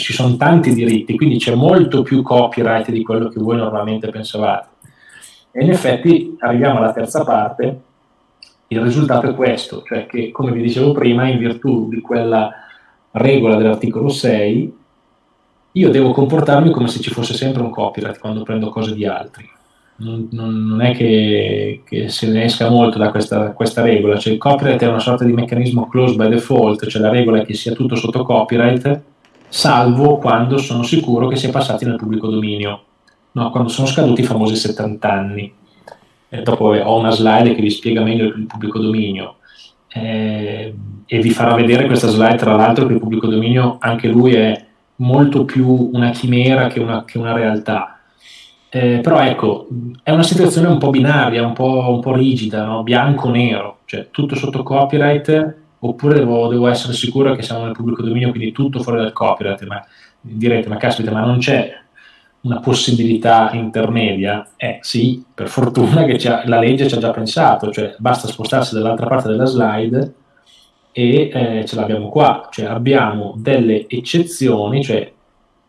ci sono tanti diritti, quindi c'è molto più copyright di quello che voi normalmente pensavate. E in effetti arriviamo alla terza parte, il risultato è questo, cioè che come vi dicevo prima, in virtù di quella regola dell'articolo 6, io devo comportarmi come se ci fosse sempre un copyright quando prendo cose di altri. Non, non, è che, che, se ne esca molto da questa, questa, regola, cioè il copyright è una sorta di meccanismo close by default, cioè la regola è che sia tutto sotto copyright, salvo quando sono sicuro che sia passati nel pubblico dominio, no, quando sono scaduti i famosi 70 anni. E dopo ho una slide che vi spiega meglio il pubblico dominio. Eh, e vi farò vedere questa slide, tra l'altro, che il pubblico dominio anche lui è molto più una chimera che una, che una realtà. Eh, però ecco, è una situazione un po' binaria, un po', un po rigida, no? bianco-nero, cioè tutto sotto copyright oppure devo, devo, essere sicuro che siamo nel pubblico dominio, quindi tutto fuori dal copyright, ma direte, ma caspita, ma non c'è una possibilità intermedia? Eh sì, per fortuna che la legge ci ha già pensato, cioè basta spostarsi dall'altra parte della slide e eh, ce l'abbiamo qua, cioè abbiamo delle eccezioni, cioè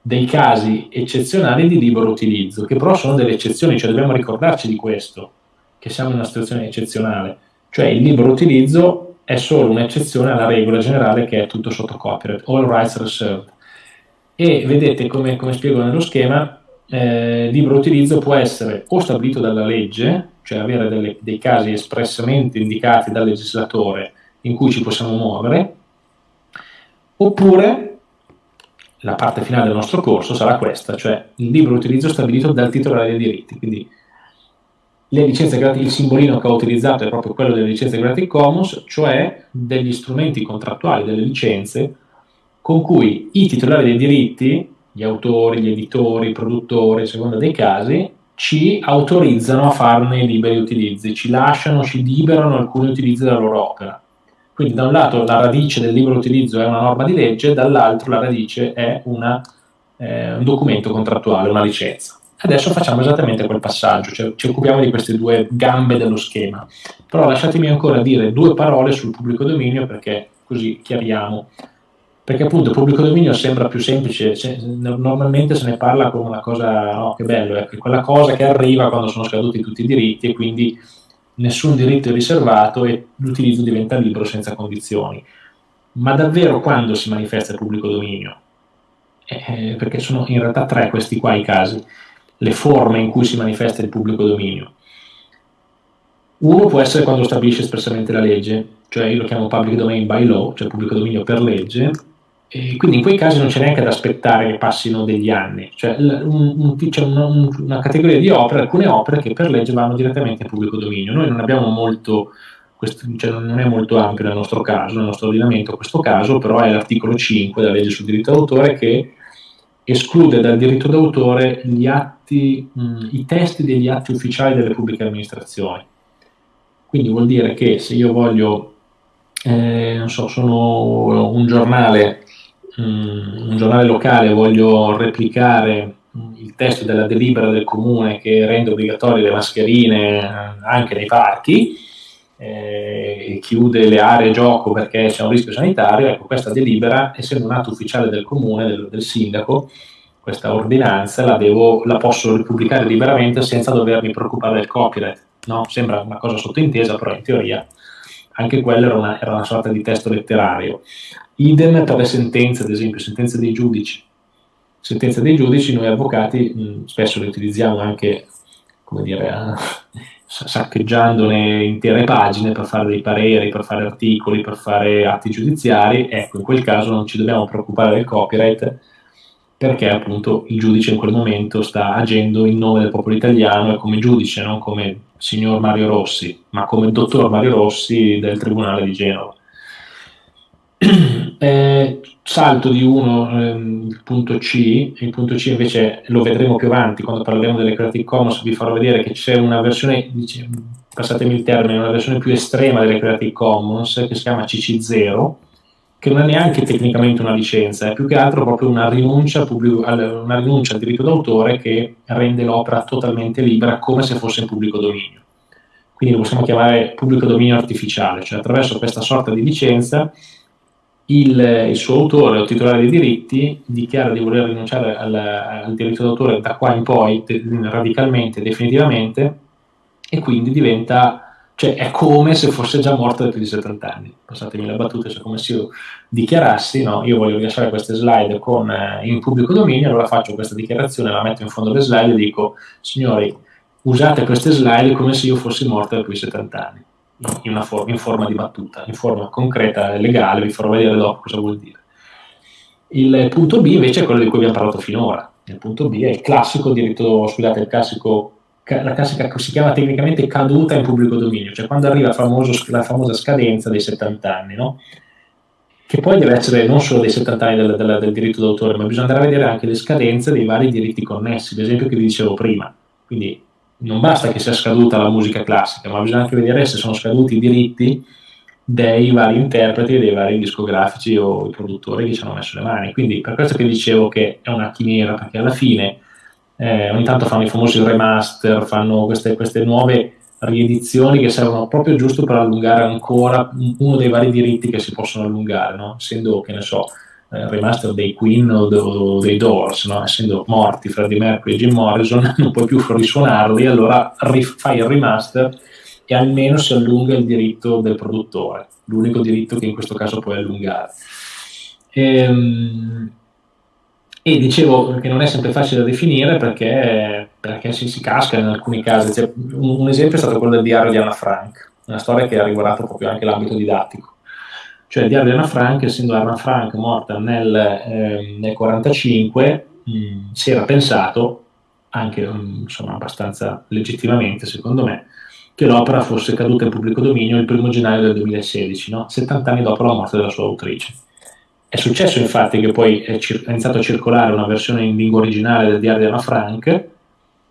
dei casi eccezionali di libero utilizzo, che però sono delle eccezioni, cioè dobbiamo ricordarci di questo, che siamo in una situazione eccezionale, cioè il libero utilizzo è solo un'eccezione alla regola generale che è tutto sotto copyright, all rights reserved. E vedete come, come spiego nello schema, eh, libero utilizzo può essere o stabilito dalla legge, cioè avere delle, dei casi espressamente indicati dal legislatore in cui ci possiamo muovere, oppure la parte finale del nostro corso sarà questa, cioè il libero utilizzo stabilito dal titolare dei diritti. Quindi le licenze gratis, il simbolino che ho utilizzato è proprio quello delle licenze Creative Commons, cioè degli strumenti contrattuali, delle licenze, con cui i titolari dei diritti, gli autori, gli editori, i produttori, a seconda dei casi, ci autorizzano a farne liberi utilizzi, ci lasciano, ci liberano alcuni utilizzi della loro opera. Quindi da un lato la radice del libero utilizzo è una norma di legge, dall'altro la radice è una, eh, un documento contrattuale, una licenza. Adesso facciamo esattamente quel passaggio, cioè ci occupiamo di queste due gambe dello schema. Però lasciatemi ancora dire due parole sul pubblico dominio perché così chiariamo. Perché appunto il pubblico dominio sembra più semplice, normalmente se ne parla come una cosa, no, che bello, è quella cosa che arriva quando sono scaduti tutti i diritti e quindi nessun diritto è riservato e l'utilizzo diventa libero senza condizioni. Ma davvero quando si manifesta il pubblico dominio? Eh, perché sono in realtà tre questi qua i casi le forme in cui si manifesta il pubblico dominio. Uno può essere quando stabilisce espressamente la legge, cioè io lo chiamo public domain by law, cioè pubblico dominio per legge, e quindi in quei casi non c'è neanche da aspettare che passino degli anni, cioè un, un, c'è una, un, una, categoria di opere, alcune opere che per legge vanno direttamente in pubblico dominio. Noi non abbiamo molto, questo, cioè non è molto ampio nel nostro caso, nel nostro ordinamento questo caso, però è l'articolo 5 della legge sul diritto d'autore che esclude dal diritto d'autore gli atti, mh, i testi degli atti ufficiali delle pubbliche amministrazioni. Quindi vuol dire che se io voglio, eh, non so, sono un giornale, mh, un giornale locale, voglio replicare il testo della delibera del comune che rende obbligatorie le mascherine eh, anche nei parchi, eh, chiude le aree gioco perché c'è un rischio sanitario, ecco questa delibera, essendo un atto ufficiale del comune, del, del sindaco, questa ordinanza la, devo, la, posso pubblicare liberamente senza dovermi preoccupare del copyright. No? Sembra una cosa sottointesa, però in teoria anche quella era una, era una sorta di testo letterario. Idem per le sentenze, ad esempio, sentenze dei giudici. Sentenze dei giudici, noi avvocati mh, spesso le utilizziamo anche, come dire, saccheggiandone intere pagine per fare dei pareri, per fare articoli, per fare atti giudiziari, ecco, in quel caso non ci dobbiamo preoccupare del copyright perché appunto il giudice in quel momento sta agendo in nome del popolo italiano e come giudice, non come signor Mario Rossi, ma come dottor Mario Rossi del Tribunale di Genova. Eh, salto di uno, ehm, il punto C, il punto C invece lo vedremo più avanti quando parleremo delle Creative Commons, vi farò vedere che c'è una versione, dice, passatemi il termine, una versione più estrema delle Creative Commons che si chiama CC0, che non è neanche tecnicamente una licenza, è più che altro proprio una rinuncia, una rinuncia al diritto d'autore che rende l'opera totalmente libera come se fosse in pubblico dominio. Quindi lo possiamo chiamare pubblico dominio artificiale, cioè attraverso questa sorta di licenza il, il, suo autore o titolare dei diritti dichiara di voler rinunciare al, al diritto d'autore da qua in poi de, radicalmente, definitivamente, e quindi diventa cioè è come se fosse già morto da più di 70 anni. Passatemi la battuta, cioè come se io dichiarassi, no, io voglio rilasciare queste slide con, eh, in pubblico dominio, allora faccio questa dichiarazione, la metto in fondo alle slide e dico, signori, usate queste slide come se io fossi morto da più di 70 anni, in, for- in forma di battuta, in forma concreta legale, vi farò vedere dopo cosa vuol dire. Il punto B invece è quello di cui abbiamo parlato finora. Il punto B è il classico diritto, scusate, il classico la classica si chiama tecnicamente caduta in pubblico dominio, cioè quando arriva famoso, la famosa scadenza dei 70 anni, no? che poi deve essere non solo dei 70 anni del, del, del, diritto d'autore, ma bisogna andare a vedere anche le scadenze dei vari diritti connessi, ad esempio che vi dicevo prima. Quindi non basta che sia scaduta la musica classica, ma bisogna anche vedere se sono scaduti i diritti dei vari interpreti, dei vari discografici o i produttori che ci hanno messo le mani. Quindi per questo che dicevo che è una chimera, perché alla fine eh, ogni tanto fanno i famosi remaster, fanno queste, queste, nuove riedizioni che servono proprio giusto per allungare ancora uno dei vari diritti che si possono allungare, no? essendo, che ne so, eh, remaster dei Queen o, dei Doors, no? essendo morti Freddie Mercury e Jim Morrison, non puoi più risuonarli, allora fai il remaster e almeno si allunga il diritto del produttore, l'unico diritto che in questo caso puoi allungare. Ehm, e dicevo che non è sempre facile da definire perché, perché si, si, casca in alcuni casi. Cioè, un, un, esempio è stato quello del diario di Anna Frank, una storia che ha riguardato proprio anche l'ambito didattico. Cioè il diario di Anna Frank, essendo Anna Frank morta nel 1945, eh, si era pensato, anche insomma, abbastanza legittimamente secondo me, che l'opera fosse caduta in pubblico dominio il primo gennaio del 2016, no? 70 anni dopo la morte della sua autrice. È successo infatti che poi è, cir- è iniziato a circolare una versione in lingua originale del diario di Anna Frank,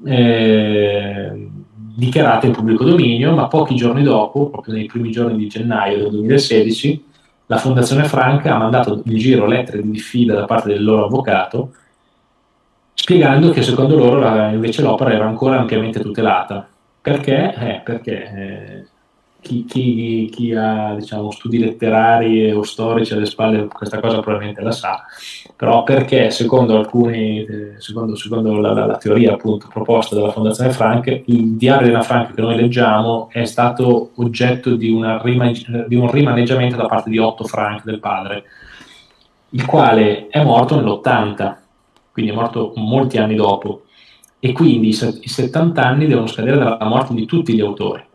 eh, dichiarata in pubblico dominio, ma pochi giorni dopo, proprio nei primi giorni di gennaio del 2016, la Fondazione Frank ha mandato in giro lettere di diffida da parte del loro avvocato, spiegando che secondo loro la, invece l'opera era ancora ampiamente tutelata. Perché? Eh, perché eh, chi, chi, chi, ha diciamo, studi letterari o storici alle spalle questa cosa probabilmente la sa, però perché secondo alcuni, eh, secondo, secondo la, la, la, teoria appunto proposta dalla Fondazione Frank, il diario di Anna Frank che noi leggiamo è stato oggetto di, rima, di un rimaneggiamento da parte di Otto Frank, del padre, il quale è morto nell'80, quindi è morto molti anni dopo, e quindi i 70 anni devono scadere dalla morte di tutti gli autori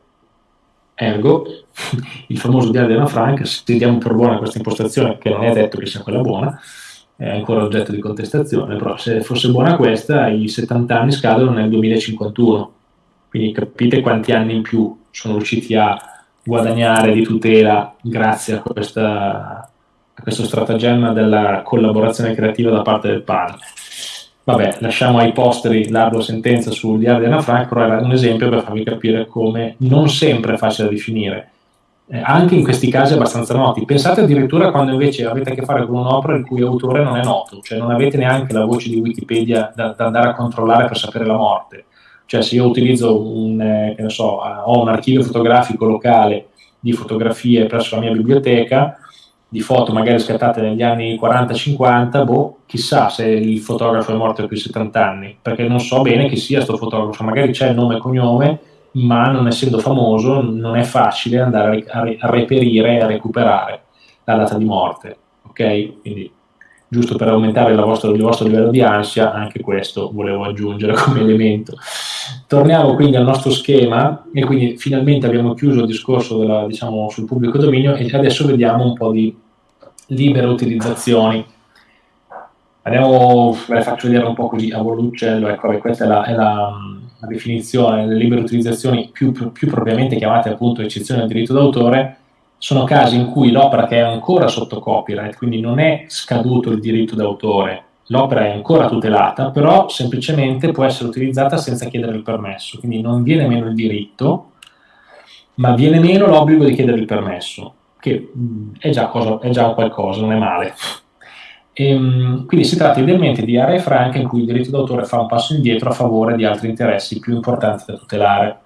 Ergo, il famoso diario di Frank, se diamo per buona questa impostazione, che non è detto che sia quella buona, è ancora oggetto di contestazione, però se fosse buona questa, i 70 anni scadono nel 2051. Quindi capite quanti anni in più sono riusciti a guadagnare di tutela grazie a, questa, a questo stratagemma della collaborazione creativa da parte del padre. Vabbè, lasciamo ai posteri l'ardua sentenza sul diario di Anna Frank, però era un esempio per farvi capire come non sempre è facile da definire. Eh, anche in questi casi abbastanza noti. Pensate addirittura quando invece avete a che fare con un'opera il cui autore non è noto, cioè non avete neanche la voce di Wikipedia da, da andare a controllare per sapere la morte. Cioè se io utilizzo un, eh, so, ho un archivio fotografico locale di fotografie presso la mia biblioteca, di foto magari scattate negli anni 40-50, boh, chissà se il fotografo è morto più di 70 anni, perché non so bene chi sia questo fotografo, magari c'è il nome e cognome, ma non essendo famoso non è facile andare a, a reperire e a recuperare la data di morte, ok? Quindi giusto per aumentare il vostro, il vostro livello di ansia, anche questo volevo aggiungere come elemento. Torniamo quindi al nostro schema e quindi finalmente abbiamo chiuso il discorso della, diciamo, sul pubblico dominio e adesso vediamo un po' di libere utilizzazioni. Andiamo, ve le faccio vedere un po' così a voluccello, ecco, questa è la, è la, la definizione. Delle libere utilizzazioni più, più, più, propriamente chiamate appunto eccezione del diritto d'autore, sono casi in cui l'opera che è ancora sotto copyright, quindi non è scaduto il diritto d'autore, l'opera è ancora tutelata, però semplicemente può essere utilizzata senza chiedere il permesso, quindi non viene meno il diritto, ma viene meno l'obbligo di chiedere il permesso che è già, cosa, è già qualcosa, non è male. Ehm, quindi si tratta idealmente di aree franche in cui il diritto d'autore fa un passo indietro a favore di altri interessi più importanti da tutelare.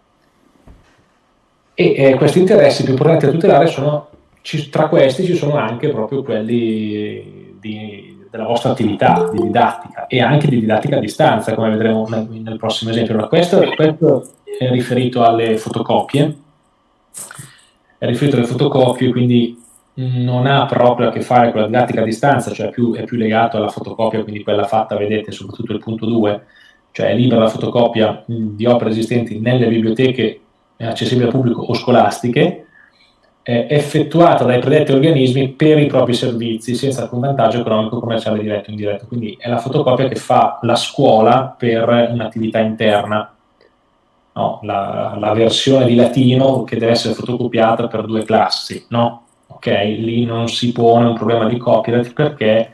E eh, questi interessi più importanti da tutelare sono ci, tra questi ci sono anche proprio quelli di, della vostra attività di didattica e anche di didattica a distanza, come vedremo nel, nel prossimo esempio. Allora, questo, questo, è riferito alle fotocopie, è riferito alle fotocopie, quindi non ha proprio a che fare con la didattica a distanza, cioè più, è più legato alla fotocopia, quindi quella fatta, vedete, soprattutto il punto 2, cioè è libera la fotocopia di opere esistenti nelle biblioteche accessibili al pubblico o scolastiche, effettuata dai predetti organismi per i propri servizi senza alcun vantaggio economico, commerciale diretto o indiretto. Quindi è la fotocopia che fa la scuola per un'attività interna. No, la, la, versione di latino che deve essere fotocopiata per due classi, no? Ok, lì non si pone un problema di copyright perché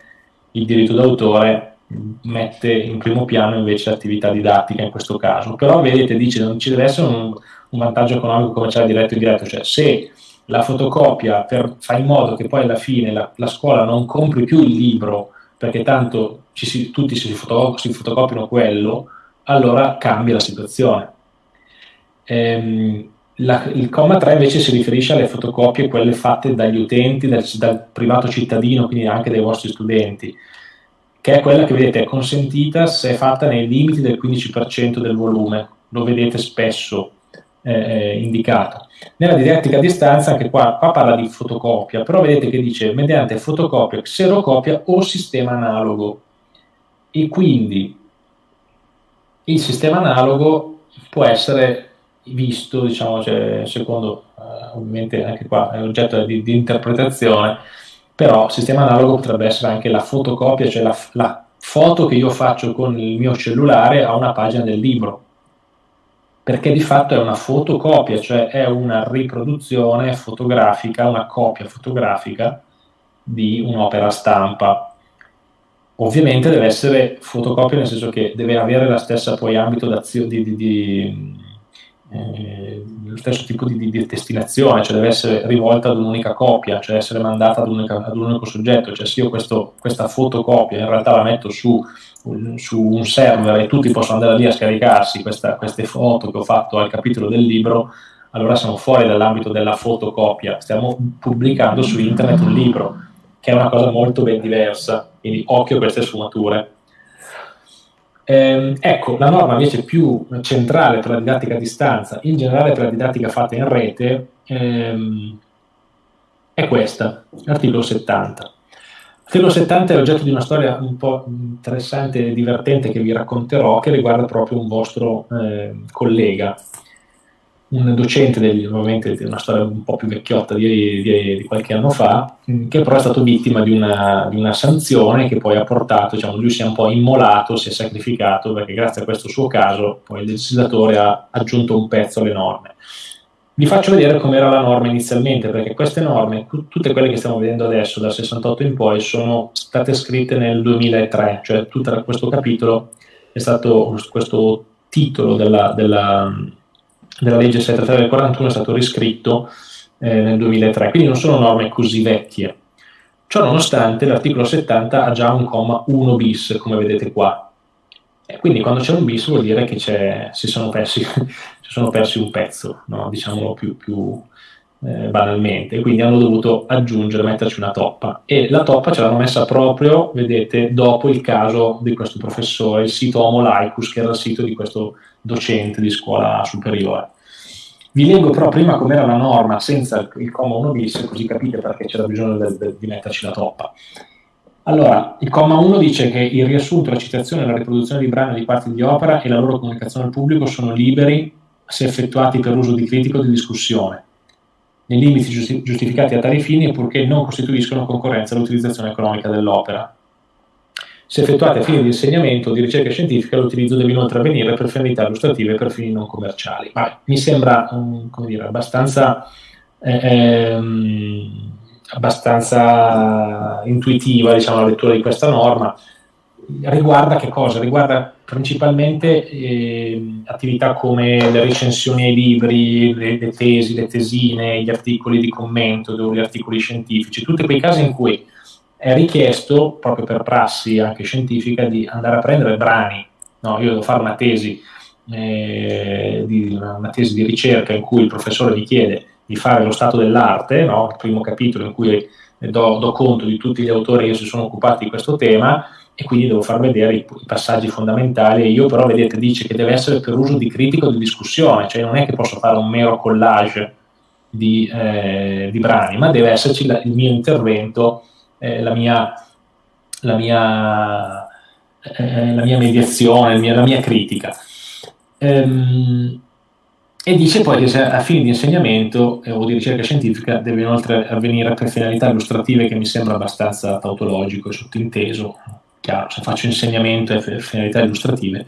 il diritto d'autore mette in primo piano invece l'attività didattica in questo caso. Però vedete, dice non ci deve essere un, un vantaggio economico commerciale diretto e indiretto, cioè se la fotocopia per, fa in modo che poi alla fine la, la scuola non compri più il libro perché tanto si, tutti si, fotocopiano, si fotocopiano quello, allora cambia la situazione. Ehm, la, il comma 3 invece si riferisce alle fotocopie, quelle fatte dagli utenti, dal, dal, privato cittadino, quindi anche dai vostri studenti, che è quella che vedete è consentita se è fatta nei limiti del 15% del volume. Lo vedete spesso eh, indicato. Nella didattica a distanza, anche qua, qua, parla di fotocopia, però vedete che dice mediante fotocopia, xerocopia o sistema analogo. E quindi il sistema analogo può essere visto, diciamo, cioè, secondo, eh, ovviamente anche qua è oggetto di, di, interpretazione, però sistema analogo potrebbe essere anche la fotocopia, cioè la, la foto che io faccio con il mio cellulare a una pagina del libro perché di fatto è una fotocopia, cioè è una riproduzione fotografica, una copia fotografica di un'opera stampa. Ovviamente deve essere fotocopia nel senso che deve avere la stessa poi ambito di, di, di eh, lo stesso tipo di, di, destinazione, cioè deve essere rivolta ad un'unica copia, cioè essere mandata ad, unica, ad un unico soggetto, cioè se io questo, questa fotocopia in realtà la metto su su un server e tutti possono andare lì a scaricarsi questa, queste foto che ho fatto al capitolo del libro, allora siamo fuori dall'ambito della fotocopia, stiamo pubblicando su internet un libro, che è una cosa molto ben diversa, quindi occhio a queste sfumature. Eh, ecco, la norma invece più centrale per la didattica a distanza, in generale per la didattica fatta in rete, ehm, è questa, l'articolo 70. L'articolo 70 è oggetto di una storia un po' interessante e divertente che vi racconterò, che riguarda proprio un vostro eh, collega, un docente, degli, ovviamente di una storia un po' più vecchiotta di, di, di qualche anno fa, che però è stato vittima di una, di una, sanzione che poi ha portato, diciamo, lui si è un po' immolato, si è sacrificato, perché grazie a questo suo caso poi il legislatore ha aggiunto un pezzo alle norme. Vi faccio vedere com'era la norma inizialmente, perché queste norme, tutte quelle che stiamo vedendo adesso, dal 68 in poi, sono state scritte nel 2003, cioè tutto questo capitolo è stato, questo titolo della, della, della legge 73 del 41 è stato riscritto eh, nel 2003, quindi non sono norme così vecchie. Ciò nonostante l'articolo 70 ha già un comma 1 bis, come vedete qua, e quindi quando c'è un bis vuol dire che si sono persi si sono persi un pezzo, no? diciamolo più, più eh, banalmente, quindi hanno dovuto aggiungere, metterci una toppa e la toppa ce l'hanno messa proprio, vedete, dopo il caso di questo professore, il sito Homo Laicus, che era il sito di questo docente di scuola superiore. Vi leggo però prima com'era la norma senza il comma 1 bis, così capite perché c'era bisogno de, de, di metterci la toppa. Allora, il comma 1 dice che il riassunto, la citazione e la riproduzione di brani di parti di opera e la loro comunicazione al pubblico sono liberi se effettuati per uso di critico o di discussione, nei limiti giusti- giustificati a tali fini purché non costituiscono concorrenza all'utilizzazione economica dell'opera. Se effettuati a fini di insegnamento o di ricerca scientifica, l'utilizzo deve inoltre avvenire per finalità illustrative e per fini non commerciali. Ma mi sembra um, dire, abbastanza, eh, ehm, abbastanza intuitiva diciamo, la lettura di questa norma riguarda che cosa? Riguarda principalmente eh, attività come le recensioni ai libri, le, le, tesi, le tesine, gli articoli di commento, gli articoli scientifici, tutti quei casi in cui è richiesto, proprio per prassi anche scientifica, di andare a prendere brani. No, io devo fare una tesi, eh, di, una tesi di ricerca in cui il professore mi chiede di fare lo stato dell'arte, no? il primo capitolo in cui do, do, conto di tutti gli autori che si sono occupati di questo tema e quindi devo far vedere i, i passaggi fondamentali. Io però, vedete, dice che deve essere per uso di critico di discussione, cioè non è che posso fare un mero collage di, eh, di brani, ma deve esserci la, il mio intervento, eh, la, mia, la, mia, eh, la, mia, mediazione, mia, la mia critica. Ehm, e dice poi che a fini di insegnamento eh, o di ricerca scientifica deve inoltre avvenire per finalità illustrative che mi sembra abbastanza tautologico e sottinteso, chiaro, se faccio insegnamento e finalità illustrative.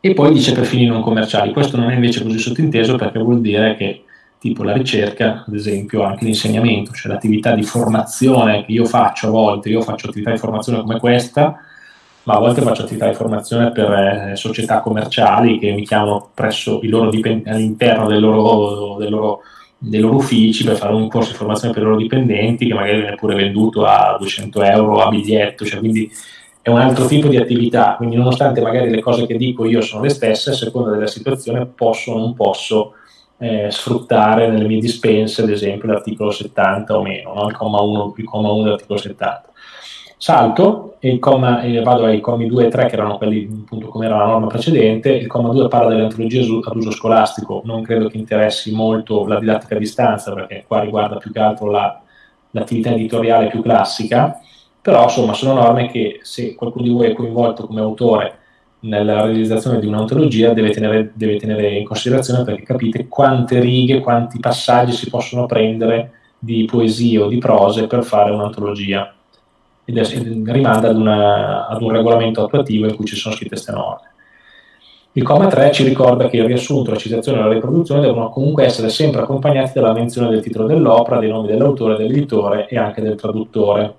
E poi dice per fini non commerciali. Questo non è invece così sottinteso perché vuol dire che tipo la ricerca, ad esempio anche l'insegnamento, cioè l'attività di formazione che io faccio a volte, io faccio attività di formazione come questa, ma a volte faccio attività di formazione per eh, società commerciali che mi chiamano presso dipendenti all'interno del loro, del loro, dei loro uffici per fare un corso di formazione per i loro dipendenti che magari viene pure venduto a 200 euro a biglietto, cioè quindi è un altro tipo di attività, quindi nonostante magari le cose che dico io sono le stesse, a seconda della situazione posso o non posso eh, sfruttare nelle mie dispense, ad esempio, l'articolo 70 o meno, no? il comma 1, il comma 1 dell'articolo 70 salto e, comma, e vado ai commi 2 e 3 che erano quelli appunto come era la norma precedente, il comma 2 parla delle antologie ad uso scolastico, non credo che interessi molto la didattica a distanza perché qua riguarda più che altro la, l'attività editoriale più classica, però insomma sono norme che se qualcuno di voi è coinvolto come autore nella realizzazione di un'antologia deve tenere, deve tenere in considerazione perché capite quante righe, quanti passaggi si possono prendere di poesie o di prose per fare un'antologia ed è, rimanda ad, una, ad, un regolamento attuativo in cui ci sono scritte queste norme. Il comma 3 ci ricorda che il riassunto, la citazione e la riproduzione devono comunque essere sempre accompagnati dalla menzione del titolo dell'opera, dei nomi dell'autore, dell'editore e anche del traduttore.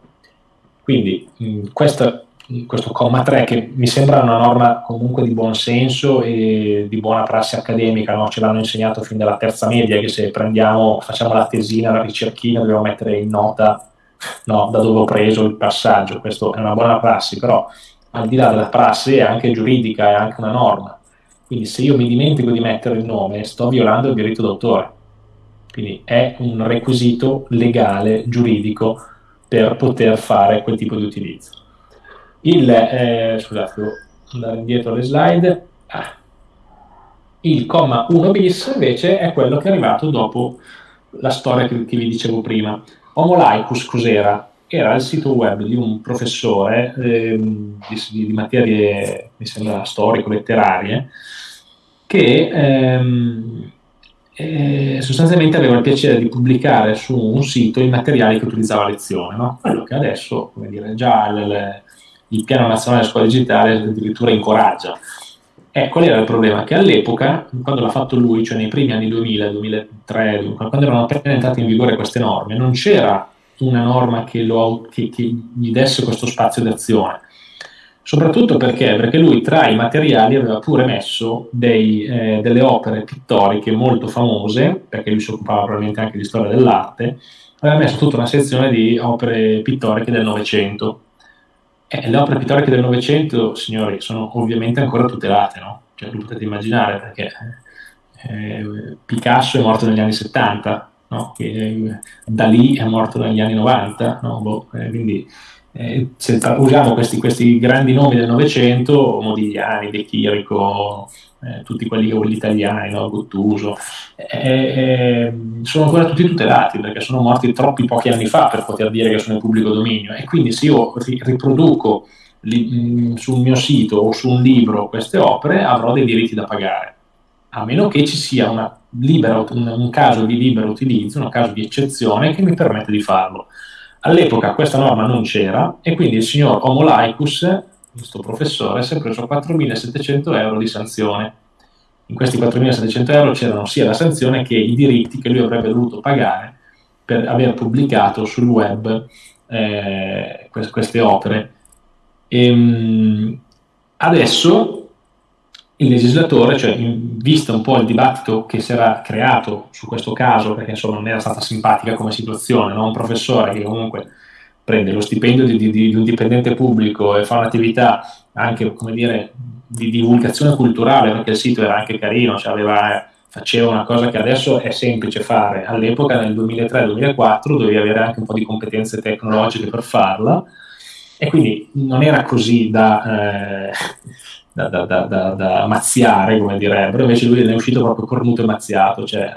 Quindi mh, questa, questo comma 3 che mi sembra una norma comunque di buon senso e di buona prassi accademica, no? ce l'hanno insegnato fin dalla terza media che se prendiamo, facciamo la tesina, la ricerchina, dobbiamo mettere in nota no, da dove ho preso il passaggio, questa è una buona prassi, però al di là della prassi è anche giuridica, è anche una norma. Quindi se io mi dimentico di mettere il nome, sto violando il diritto d'autore. Quindi è un requisito legale, giuridico, per poter fare quel tipo di utilizzo. Il, eh, scusate, devo andare indietro alle slide. Ah. Il comma 1 bis invece è quello che è arrivato dopo la storia che, che vi dicevo prima. Homo Laicus cos'era? Era il sito web di un professore ehm, di, di, materie, mi sembra storico-letterarie, che ehm, eh, sostanzialmente aveva il piacere di pubblicare su un sito i materiali che utilizzava a lezione, no? quello che adesso, come dire, già il, il Piano Nazionale della Scuola Digitale addirittura incoraggia. Eh, qual era il problema? Che all'epoca, quando l'ha fatto lui, cioè nei primi anni 2000, 2003, quando erano appena entrate in vigore queste norme, non c'era una norma che, lo, che, che gli desse questo spazio d'azione. Soprattutto perché? Perché lui tra i materiali aveva pure messo dei, eh, delle opere pittoriche molto famose, perché lui si occupava probabilmente anche di storia dell'arte, aveva messo tutta una sezione di opere pittoriche del Novecento eh, le opere pittoriche del Novecento, signori, sono ovviamente ancora tutelate, no? Cioè, lo potete immaginare perché eh, Picasso è morto negli anni 70, no? Eh, Dalì è morto negli anni 90, no? boh, eh, quindi eh, se usiamo questi, questi, grandi nomi del Novecento, Modigliani, De Chirico, eh, tutti quelli, quelli italiani, no? Guttuso, eh, eh, sono ancora tutti tutelati perché sono morti troppi pochi anni fa per poter dire che sono in pubblico dominio e quindi se io riproduco li, mm, sul mio sito o su un libro queste opere avrò dei diritti da pagare, a meno che ci sia libera, un, un caso di libero utilizzo, un caso di eccezione che mi permette di farlo. All'epoca questa norma non c'era e quindi il signor Homo Laicus questo professore si è preso 4.700 euro di sanzione. In questi 4.700 euro c'erano sia la sanzione che i diritti che lui avrebbe dovuto pagare per aver pubblicato sul web eh, queste opere. E, ehm, adesso il legislatore, cioè in vista un po' il dibattito che si era creato su questo caso, perché insomma non era stata simpatica come situazione, no? un professore che comunque prende lo stipendio di, di, di, un dipendente pubblico e fa un'attività anche dire, di divulgazione culturale, perché il sito era anche carino, cioè aveva faceva una cosa che adesso è semplice fare, all'epoca nel 2003-2004 dovevi avere anche un po' di competenze tecnologiche per farla e quindi non era così da, eh, da, da, da mazziare, come direbbero, invece lui ne è uscito proprio cornuto e mazziato, cioè eh,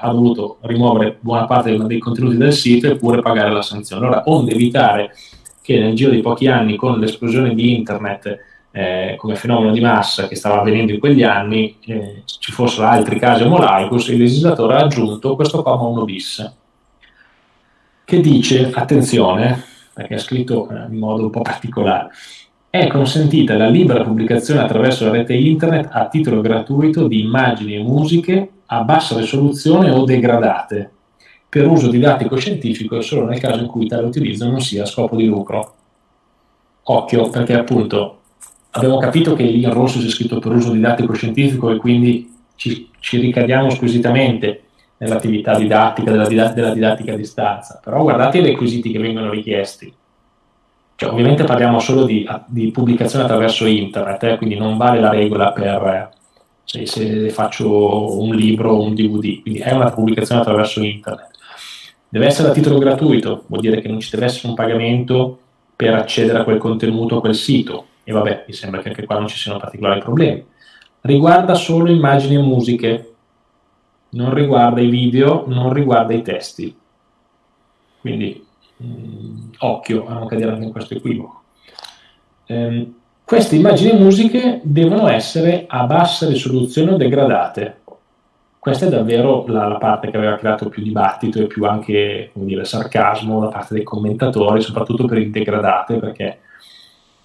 ha dovuto rimuovere buona parte dei contenuti del sito e pure pagare la sanzione. Allora, onde evitare che nel giro di pochi anni con l'esplosione di internet eh, come fenomeno di massa che stava avvenendo in quegli anni, eh, ci fossero altri casi omolaicus, il legislatore ha aggiunto questo comma 1 bis, che dice, attenzione, perché è scritto eh, in modo un po' particolare, è consentita la libera pubblicazione attraverso la rete internet a titolo gratuito di immagini e musiche a bassa risoluzione o degradate per uso didattico scientifico solo nel caso in cui tale utilizzo non sia a scopo di lucro. Occhio, perché appunto abbiamo capito che lì in rosso c'è scritto per uso didattico scientifico e quindi ci, ci ricadiamo squisitamente nell'attività didattica, della, della, didattica a distanza, però guardate i requisiti che vengono richiesti. Cioè, ovviamente parliamo solo di, di pubblicazione attraverso internet, eh, quindi non vale la regola per se, se faccio un libro o un DVD, quindi è una pubblicazione attraverso internet. Deve essere a titolo gratuito, vuol dire che non ci deve essere un pagamento per accedere a quel contenuto, a quel sito e vabbè, mi sembra che anche qua non ci siano particolari problemi. Riguarda solo immagini e musiche, non riguarda i video, non riguarda i testi. Quindi occhio a non cadere anche in questo equivoco. Ehm, queste immagini e musiche devono essere a bassa risoluzione o degradate. Questa è davvero la, la, parte che aveva creato più dibattito e più anche dire, sarcasmo da parte dei commentatori, soprattutto per il degradate, perché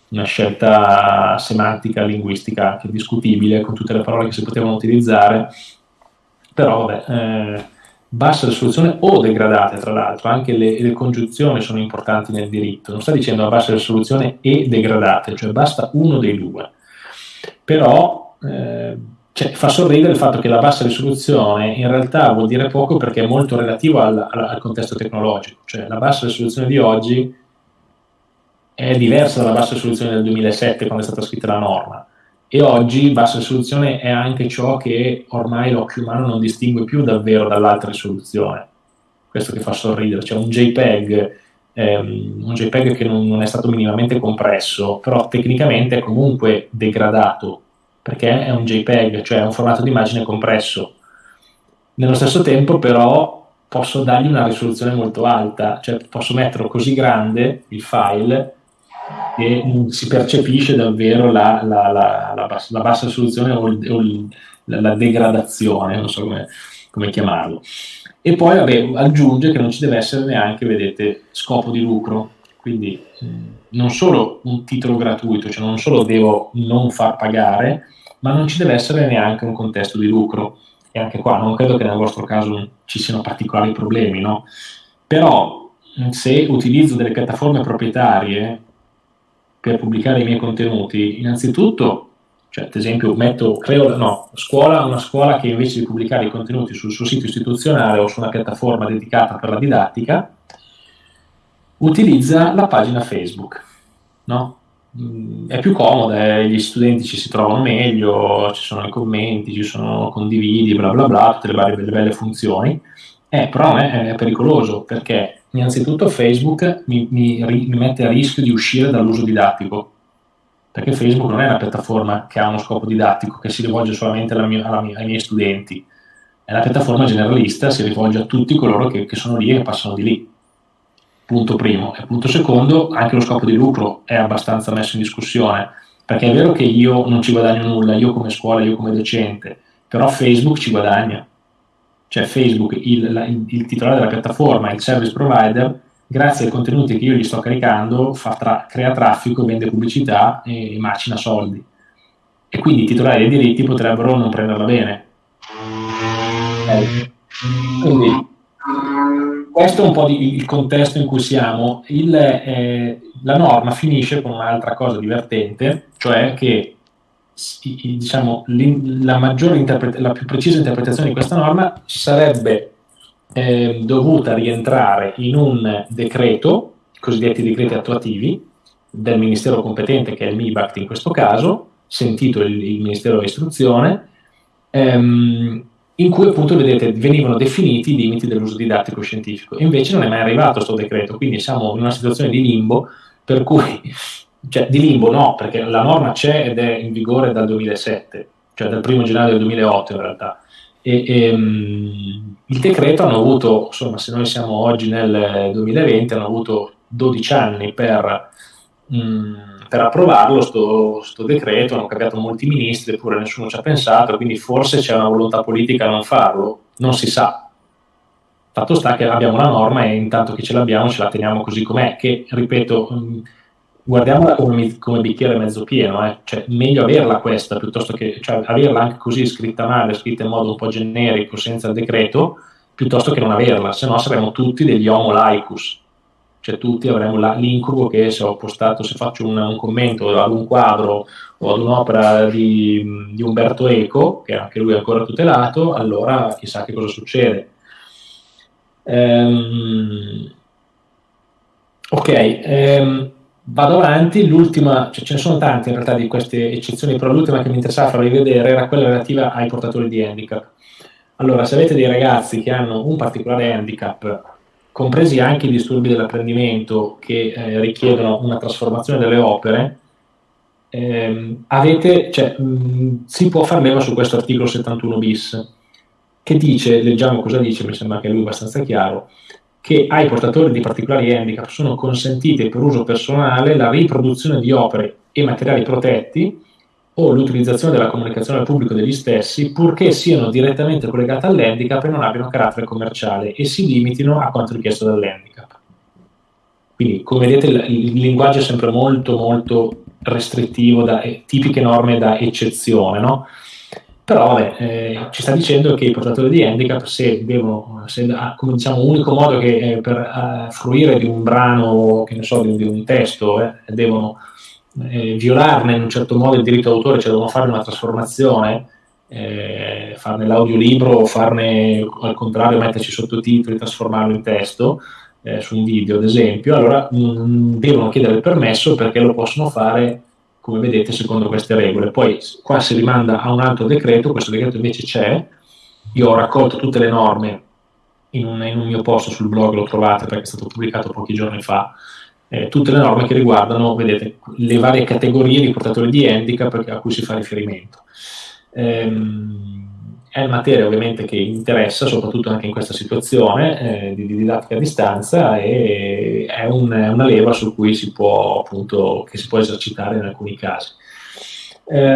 una scelta semantica, linguistica anche discutibile, con tutte le parole che si potevano utilizzare, però vabbè, eh, bassa risoluzione o degradate, tra l'altro, anche le, le, congiunzioni sono importanti nel diritto, non sta dicendo a bassa risoluzione e degradate, cioè basta uno dei due. Però eh, cioè, fa sorridere il fatto che la bassa risoluzione in realtà vuol dire poco perché è molto relativo al, al, contesto tecnologico, cioè la bassa risoluzione di oggi è diversa dalla bassa risoluzione del 2007 quando è stata scritta la norma e oggi bassa risoluzione è anche ciò che ormai l'occhio umano non distingue più davvero dall'alta risoluzione. Questo che fa sorridere, cioè un JPEG, ehm, un JPEG che non, non, è stato minimamente compresso, però tecnicamente è comunque degradato, perché è un JPEG, cioè è un formato di immagine compresso. Nello stesso tempo però posso dargli una risoluzione molto alta, cioè posso metterlo così grande, il file, e si percepisce davvero la, la, la, la bassa, bassa, risoluzione o, il, o il, la, degradazione, non so come, come chiamarlo. E poi vabbè, aggiunge che non ci deve essere neanche, vedete, scopo di lucro, quindi non solo un titolo gratuito, cioè non solo devo non far pagare, ma non ci deve essere neanche un contesto di lucro. E anche qua non credo che nel vostro caso ci siano particolari problemi, no? Però se utilizzo delle piattaforme proprietarie per pubblicare i miei contenuti, innanzitutto, cioè, ad esempio, metto, creo no, scuola, una scuola che invece di pubblicare i contenuti sul suo sito istituzionale o su una piattaforma dedicata per la didattica, utilizza la pagina Facebook, no? Mm, è più comoda, eh, gli studenti ci si trovano meglio, ci sono i commenti, ci sono condividi, bla bla bla, tutte le varie belle, belle funzioni, eh, però è, è pericoloso perché innanzitutto Facebook mi, mi, mi, mette a rischio di uscire dall'uso didattico, perché Facebook non è una piattaforma che ha uno scopo didattico, che si rivolge solamente mia, mia, ai miei studenti, è una piattaforma generalista, si rivolge a tutti coloro che, che sono lì e che passano di lì. Punto primo. E punto secondo, anche lo scopo di lucro è abbastanza messo in discussione, perché è vero che io non ci guadagno nulla, io come scuola, io come docente, però Facebook ci guadagna cioè Facebook, il, la, il, titolare della piattaforma, il service provider, grazie ai contenuti che io gli sto caricando, tra, crea traffico, vende pubblicità e, e macina soldi. E quindi i titolari dei diritti potrebbero non prenderla bene. Eh. Quindi questo è un po' di, il contesto in cui siamo. Il, eh, la norma finisce con un'altra cosa divertente, cioè che diciamo, la, la più precisa interpretazione di questa norma sarebbe eh, dovuta rientrare in un decreto, i cosiddetti decreti attuativi, del Ministero competente, che è il MIBACT in questo caso, sentito il, il Ministero dell'Istruzione, ehm, in cui appunto vedete venivano definiti i limiti dell'uso didattico scientifico. Invece non è mai arrivato questo decreto, quindi siamo in una situazione di limbo per cui, cioè di limbo no, perché la norma c'è ed è in vigore dal 2007, cioè dal 1 gennaio del 2008 in realtà. E, e, um, il decreto hanno avuto, insomma, se noi siamo oggi nel 2020, hanno avuto 12 anni per, um, per approvarlo, sto, sto, decreto, hanno cambiato molti ministri, eppure nessuno ci ha pensato, quindi forse c'è una volontà politica a non farlo, non si sa. Fatto sta che abbiamo la norma e intanto che ce l'abbiamo ce la teniamo così com'è, che ripeto, guardiamola come, come bicchiere mezzo pieno, eh. cioè meglio averla questa piuttosto che cioè, averla anche così scritta male, scritta in modo un po' generico, senza decreto, piuttosto che non averla, se no saremmo tutti degli homo laicus, cioè tutti avremmo l'incubo che se ho postato, se faccio un, un, commento ad un quadro o ad un'opera di, di Umberto Eco, che anche lui è ancora tutelato, allora chissà che cosa succede. Um, ok, um, vado avanti, l'ultima, cioè ce ne sono tante in realtà di queste eccezioni, però l'ultima che mi interessava farvi vedere era quella relativa ai portatori di handicap. Allora, se avete dei ragazzi che hanno un particolare handicap, compresi anche i disturbi dell'apprendimento che eh, richiedono una trasformazione delle opere, ehm, avete, cioè, mh, si può far leva su questo articolo 71 bis, che dice, leggiamo cosa dice, mi sembra che lui abbastanza chiaro, che ai portatori di particolari handicap sono consentite per uso personale la riproduzione di opere e materiali protetti o l'utilizzazione della comunicazione al pubblico degli stessi, purché siano direttamente collegate all'handicap e non abbiano carattere commerciale e si limitino a quanto richiesto dall'handicap. Quindi, come vedete, il, linguaggio è sempre molto, molto restrittivo, da, tipiche norme da eccezione, no? Però vabbè, eh, ci sta dicendo che i portatori di handicap, se devono, se, ah, come diciamo, unico modo che eh, per uh, fruire di un brano, che ne so, di, di un testo, eh, devono eh, violarne in un certo modo il diritto d'autore, cioè devono fare una trasformazione, eh, farne l'audiolibro farne al contrario metterci sottotitoli, trasformarlo in testo eh, su un video ad esempio, allora mh, mm, devono chiedere il permesso perché lo possono fare come vedete secondo queste regole. Poi qua si rimanda a un altro decreto, questo decreto invece c'è, io ho raccolto tutte le norme in un, in un mio post sul blog, lo trovate perché è stato pubblicato pochi giorni fa, eh, tutte le norme che riguardano, vedete, le varie categorie di portatori di handicap a cui si fa riferimento. Ehm, è materia ovviamente che interessa, soprattutto anche in questa situazione eh, di, di, didattica a distanza e è, un, è, una leva su cui si può appunto, che si può esercitare in alcuni casi. Eh,